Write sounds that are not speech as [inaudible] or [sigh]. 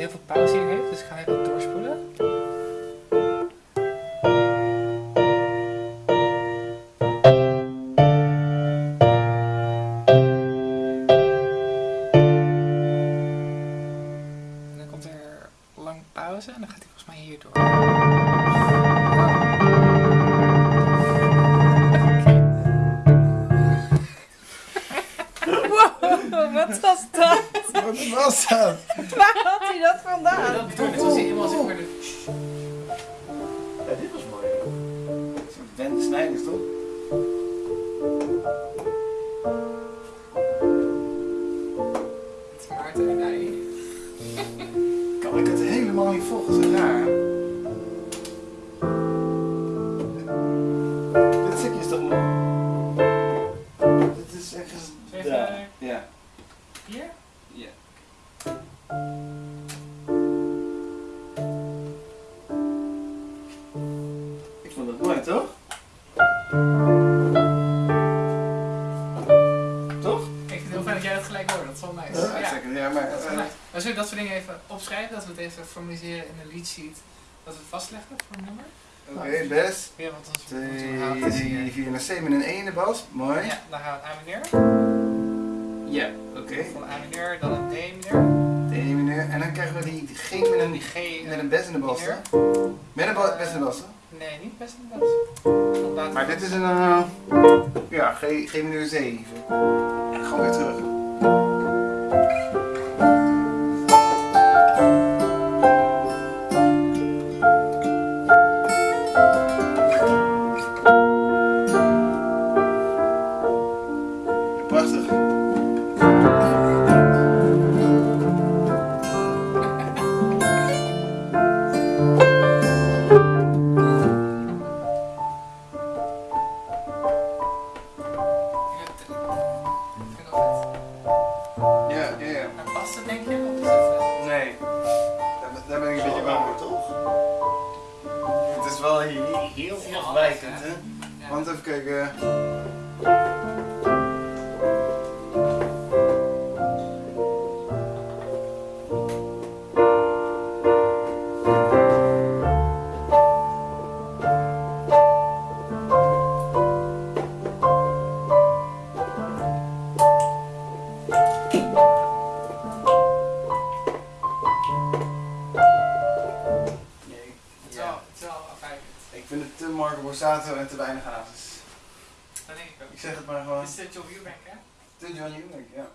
heel veel pauze hier heeft, dus ik ga even doorspoelen. En dan komt er lang pauze en dan gaat hij volgens mij hier door. [laughs] wat was dat? Wat was dat? Waar had hij dat vandaan? Dat de... Ja, dit was mooi. Soort Wende Snijders, toch? Het is Maarten en hij. Kan ik het helemaal niet volgen, zo raar. Dit stukje is toch mooi? Dit is. Ja. Vond mooi, toch? Toch? Ik vind het heel fijn dat jij dat gelijk hoort, dat is wel nice. Ja, Ja, zeker. Ja, maar... dat is wel eh, nice. Maar zullen we dat soort dingen even opschrijven, dat we het even formaliseren in een lead sheet, dat we het vastleggen voor een nummer? Oké, best. Ja, want ons 2, 3, 4 naar C met een 1 in de bas. Mooi. Ja, dan gaan we A mineur. Ja, oké. Van A mineur, dan een D mineur. De E. En dan krijgen we die G met En een, G met een bes in de bas. Met een ba- bes in de bas. Nee, niet best best. Tot later. Maar dit is een. eh, ja, G, G mineur 7. En gewoon weer terug. Het denk je? Is het, eh, Nee. Daar, ben- daar ben ik een beetje bang voor, toch? Het is wel hier heel heel afwijkend, hè? Want even kijken. Vind het te Marco Borsato en te weinig hazes. Dat denk ik ook. Ik zeg het maar gewoon. Is de Joe Eubank, hè? Te John Eubank, ja.